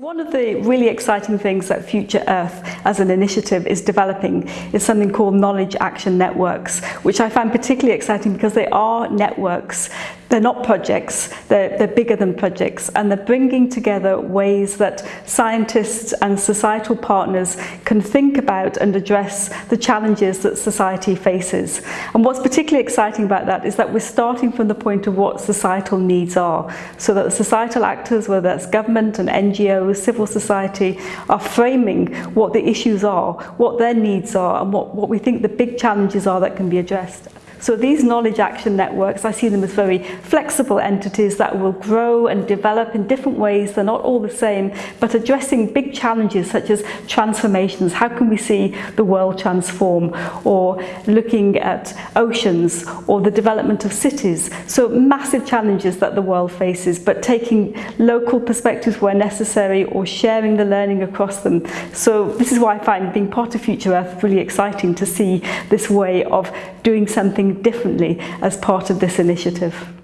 One of the really exciting things that Future Earth as an initiative is developing is something called Knowledge Action Networks, which I find particularly exciting because they are networks they're not projects, they're, they're bigger than projects, and they're bringing together ways that scientists and societal partners can think about and address the challenges that society faces. And what's particularly exciting about that is that we're starting from the point of what societal needs are, so that societal actors, whether that's government and NGOs, civil society, are framing what the issues are, what their needs are, and what, what we think the big challenges are that can be addressed. So these knowledge action networks, I see them as very flexible entities that will grow and develop in different ways. They're not all the same, but addressing big challenges such as transformations. How can we see the world transform? Or looking at oceans or the development of cities. So massive challenges that the world faces, but taking local perspectives where necessary or sharing the learning across them. So this is why I find being part of Future Earth really exciting to see this way of doing something differently as part of this initiative.